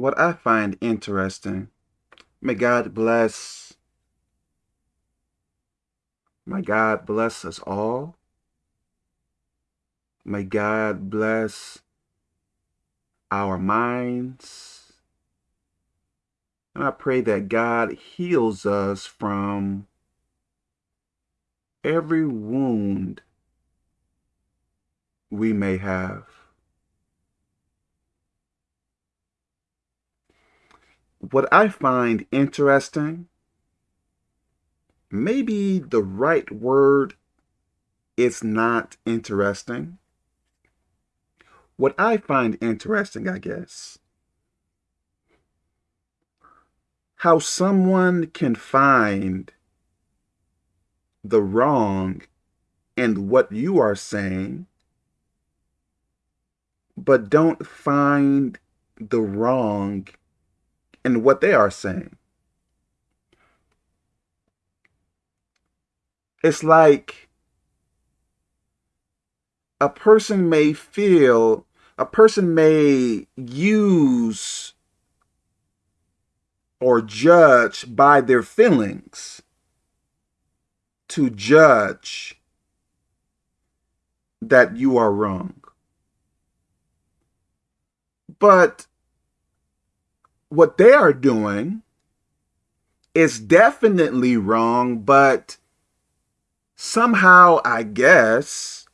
what I find interesting, may God bless, may God bless us all. May God bless our minds. And I pray that God heals us from every wound we may have. What I find interesting, maybe the right word is not interesting. What I find interesting, I guess, how someone can find the wrong in what you are saying, but don't find the wrong in what they are saying. It's like a person may feel, a person may use or judge by their feelings to judge that you are wrong. But what they are doing is definitely wrong, but somehow, I guess,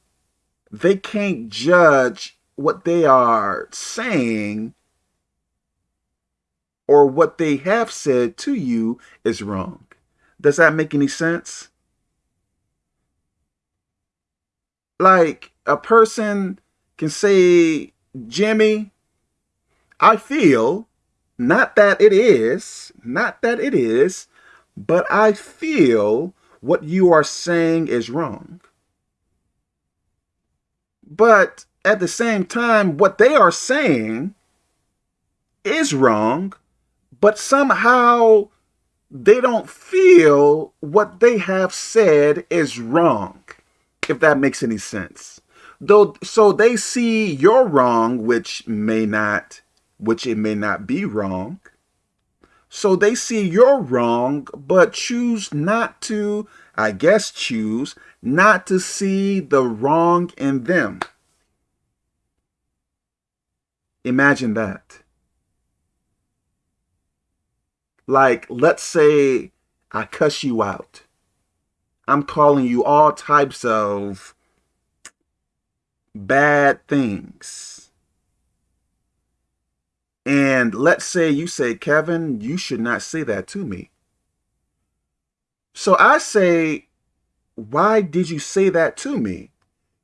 they can't judge what they are saying or what they have said to you is wrong. Does that make any sense? Like a person can say, Jimmy, I feel not that it is, not that it is, but I feel what you are saying is wrong. But at the same time, what they are saying is wrong, but somehow they don't feel what they have said is wrong, if that makes any sense. Though, so they see you're wrong, which may not which it may not be wrong. So they see you're wrong, but choose not to, I guess choose, not to see the wrong in them. Imagine that. Like, let's say I cuss you out. I'm calling you all types of bad things and let's say you say, Kevin, you should not say that to me. So I say, why did you say that to me?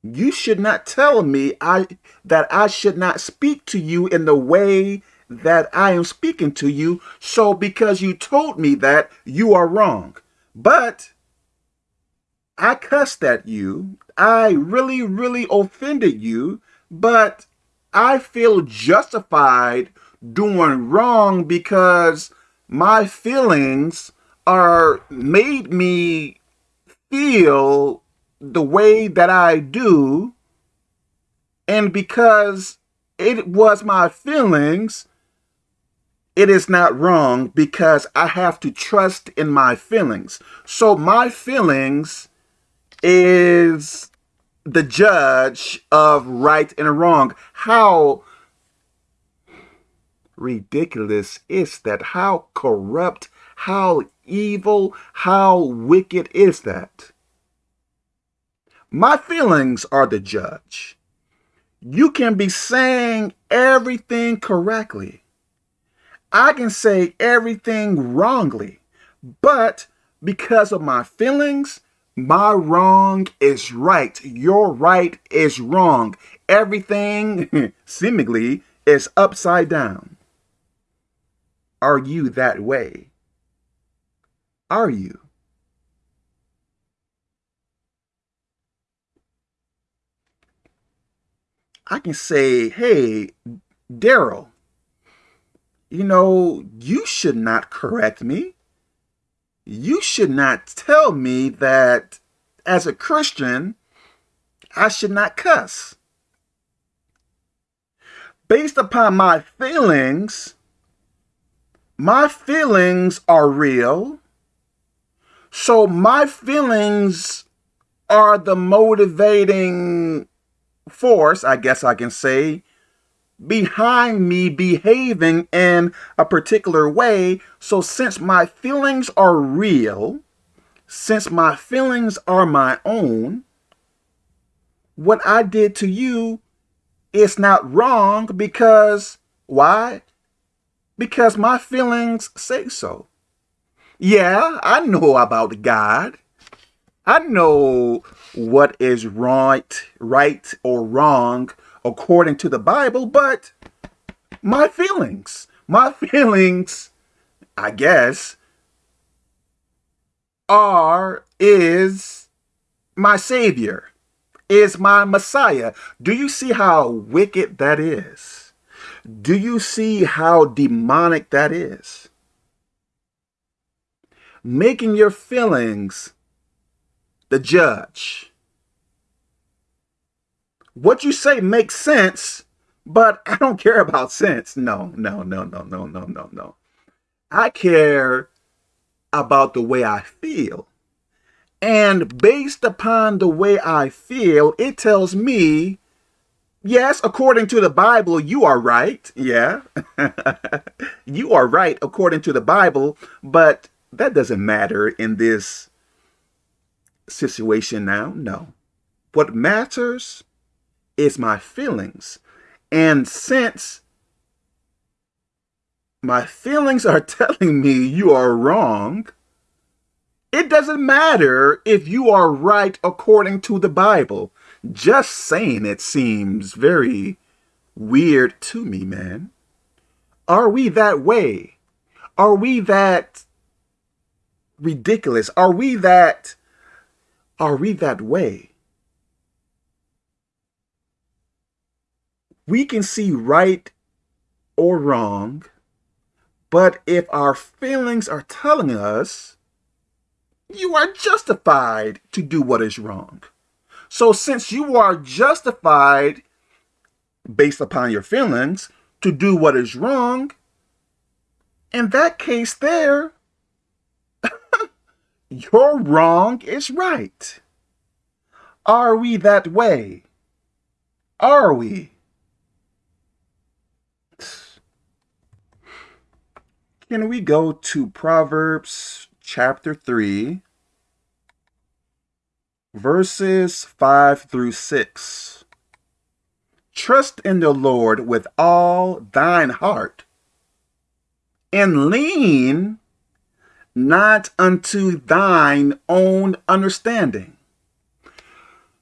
You should not tell me I that I should not speak to you in the way that I am speaking to you. So because you told me that, you are wrong. But I cussed at you. I really, really offended you. But I feel justified doing wrong because my feelings are made me feel the way that I do and because it was my feelings it is not wrong because I have to trust in my feelings. So my feelings is the judge of right and wrong. How ridiculous is that? How corrupt, how evil, how wicked is that? My feelings are the judge. You can be saying everything correctly. I can say everything wrongly, but because of my feelings, my wrong is right. Your right is wrong. Everything, seemingly, is upside down. Are you that way? Are you? I can say, hey, Daryl, you know, you should not correct me. You should not tell me that as a Christian, I should not cuss. Based upon my feelings, my feelings are real. So my feelings are the motivating force, I guess I can say, behind me behaving in a particular way. So since my feelings are real, since my feelings are my own, what I did to you is not wrong because, why? Because my feelings say so. Yeah, I know about God. I know what is right, right or wrong according to the Bible, but my feelings, my feelings, I guess, are, is my Savior, is my Messiah. Do you see how wicked that is? Do you see how demonic that is? Making your feelings the judge. What you say makes sense, but I don't care about sense. No, no, no, no, no, no, no, no. I care about the way I feel. And based upon the way I feel, it tells me, yes, according to the Bible, you are right. Yeah. you are right according to the Bible, but that doesn't matter in this situation now. No. What matters is my feelings. And since my feelings are telling me you are wrong, it doesn't matter if you are right according to the Bible. Just saying it seems very weird to me, man. Are we that way? Are we that ridiculous? Are we that are we that way? We can see right or wrong, but if our feelings are telling us, you are justified to do what is wrong. So since you are justified based upon your feelings to do what is wrong, in that case there, your wrong is right. Are we that way? Are we? Can we go to Proverbs chapter 3, verses 5 through 6? Trust in the Lord with all thine heart, and lean not unto thine own understanding.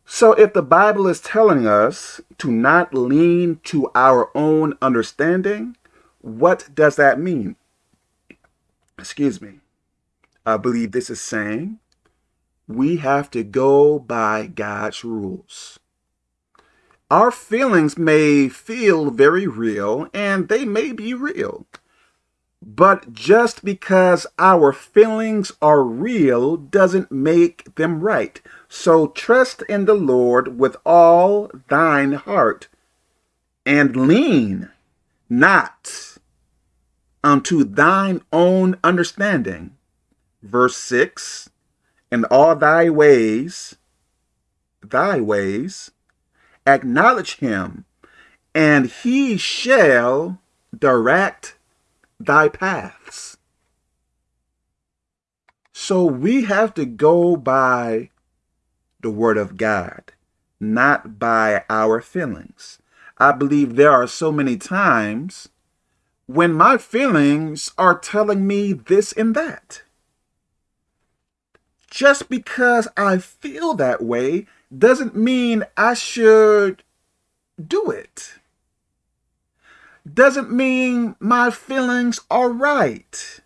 So if the Bible is telling us to not lean to our own understanding, what does that mean? Excuse me. I believe this is saying we have to go by God's rules. Our feelings may feel very real, and they may be real. But just because our feelings are real doesn't make them right. So trust in the Lord with all thine heart and lean not unto thine own understanding. Verse 6 In all thy ways, thy ways, acknowledge him, and he shall direct thy paths. So we have to go by the word of God, not by our feelings. I believe there are so many times when my feelings are telling me this and that. Just because I feel that way doesn't mean I should do it doesn't mean my feelings are right.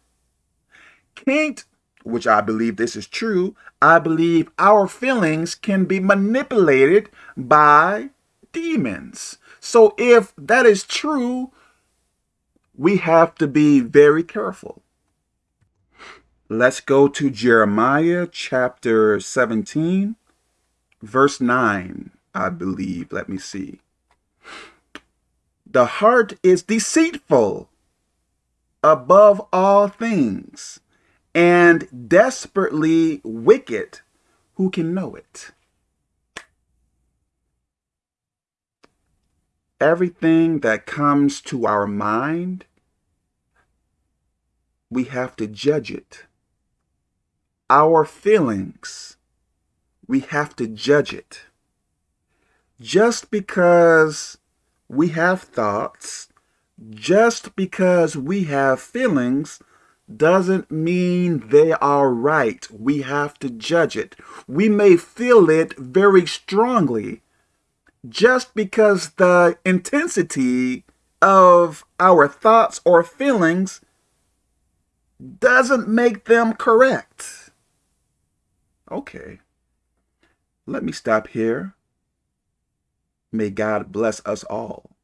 Can't, which I believe this is true, I believe our feelings can be manipulated by demons. So if that is true, we have to be very careful. Let's go to Jeremiah chapter 17, verse 9, I believe. Let me see. The heart is deceitful above all things and desperately wicked, who can know it? Everything that comes to our mind, we have to judge it. Our feelings, we have to judge it. Just because we have thoughts, just because we have feelings, doesn't mean they are right. We have to judge it. We may feel it very strongly. Just because the intensity of our thoughts or feelings doesn't make them correct. Okay. Let me stop here. May God bless us all.